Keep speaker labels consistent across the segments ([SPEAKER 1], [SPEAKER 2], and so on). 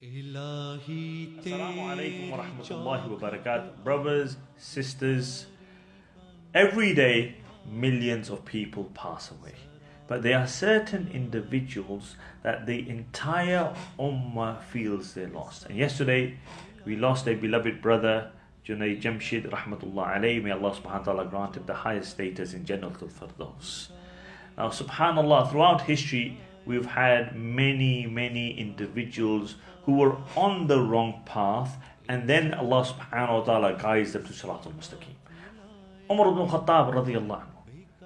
[SPEAKER 1] Assalamu alaikum wa rahmatullahi wa barakatuh. Brothers, sisters, every day millions of people pass away. But there are certain individuals that the entire ummah feels they lost. And yesterday we lost a beloved brother, Junaid Jamshid rahmatullah alayhi. May Allah subhanahu wa ta'ala grant him the highest status in Jannatul Firdaus. Now subhanallah, throughout history we've had many, many individuals who were on the wrong path and then Allah subhanahu wa ta'ala guides them to Siratul Mustaqim. Umar ibn Khattab radiallahu anhu,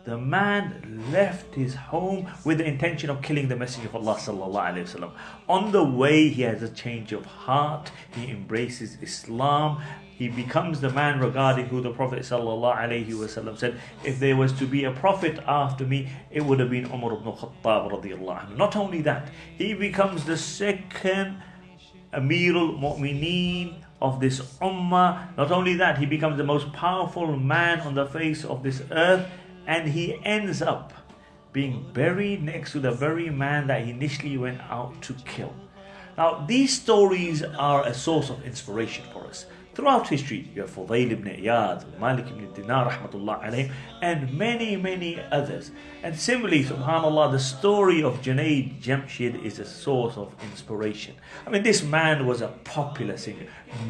[SPEAKER 1] the man left his home with the intention of killing the Messenger of Allah sallallahu. On the way, he has a change of heart. He embraces Islam he becomes the man regarding who the Prophet ﷺ said, if there was to be a prophet after me, it would have been Umar ibn Khattab radiallahu. Not only that, he becomes the second Amirul Mu'mineen of this Ummah. Not only that, he becomes the most powerful man on the face of this earth, and he ends up being buried next to the very man that he initially went out to kill. Now, these stories are a source of inspiration for us. Throughout history, you have Fudayl ibn Iyad, Malik ibn Dinar, rahmatullah alayhim, and many, many others. And similarly, subhanAllah, the story of Junaid Jamshid is a source of inspiration. I mean, this man was a popular singer,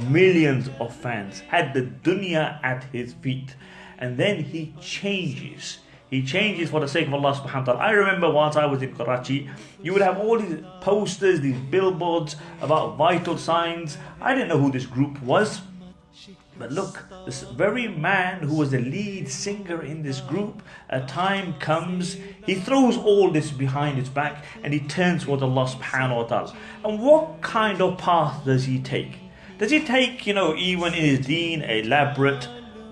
[SPEAKER 1] millions of fans, had the dunya at his feet. And then he changes. He changes for the sake of Allah subhanahu wa ta'ala. I remember once I was in Karachi, you would have all these posters, these billboards about vital signs. I didn't know who this group was. But look, this very man who was the lead singer in this group, a time comes, he throws all this behind his back and he turns towards Allah subhanahu wa ta'ala. And what kind of path does he take? Does he take, you know, even in his deen, elaborate,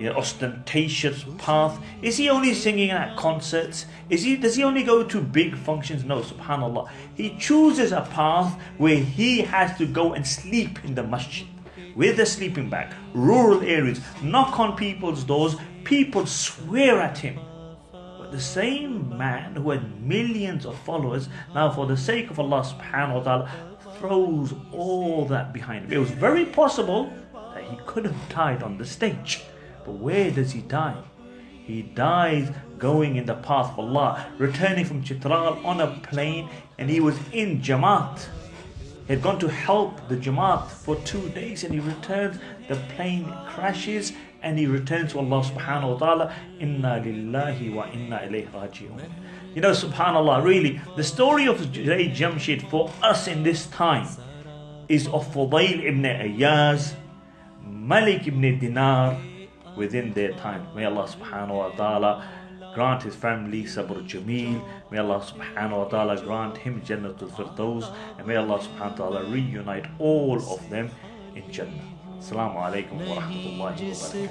[SPEAKER 1] ostentatious path? Is he only singing at concerts? Is he does he only go to big functions? No, subhanAllah. He chooses a path where he has to go and sleep in the masjid with a sleeping bag, rural areas, knock on people's doors, people swear at him. But the same man who had millions of followers, now for the sake of Allah subhanahu wa ta'ala, throws all that behind him. It was very possible that he could have died on the stage. Where does he die? He dies going in the path of Allah, returning from Chitral on a plane, and he was in Jamaat. He had gone to help the Jamaat for two days and he returns, the plane crashes and he returns to Allah subhanahu wa ta'ala. Inna lillahi wa inna ilayhi raji'un. You know, subhanAllah, really, the story of Junaid Jamshid for us in this time is of Fudayl ibn Ayyaz, Malik ibn Dinar within their time. May Allah subhanahu wa ta'ala grant his family sabr jameel. May allah subhanahu wa ta'ala grant him jannatul firdaus. And may allah subhanahu wa ta'ala reunite all of them in jannah. السلام عليكم ورحمة الله
[SPEAKER 2] وبركاته